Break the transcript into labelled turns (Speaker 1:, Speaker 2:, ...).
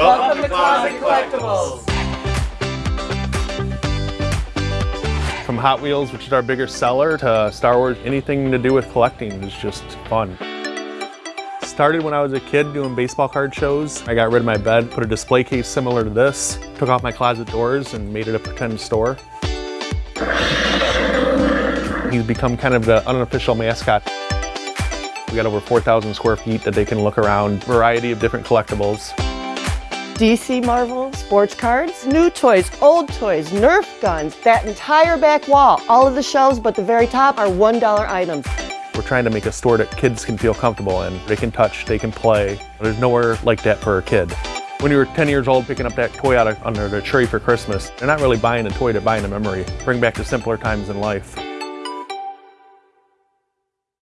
Speaker 1: Welcome to Closet Collectibles.
Speaker 2: From Hot Wheels, which is our biggest seller, to Star Wars, anything to do with collecting is just fun. Started when I was a kid doing baseball card shows. I got rid of my bed, put a display case similar to this, took off my closet doors and made it a pretend store. He's become kind of the unofficial mascot. We got over 4,000 square feet that they can look around, variety of different collectibles.
Speaker 3: DC Marvel, sports cards, new toys, old toys, Nerf guns, that entire back wall. All of the shelves but the very top are $1 items.
Speaker 2: We're trying to make a store that kids can feel comfortable in. They can touch, they can play. There's nowhere like that for a kid. When you were 10 years old picking up that toy out under the tree for Christmas, they're not really buying a toy, they're buying a memory. Bring back the simpler times in life.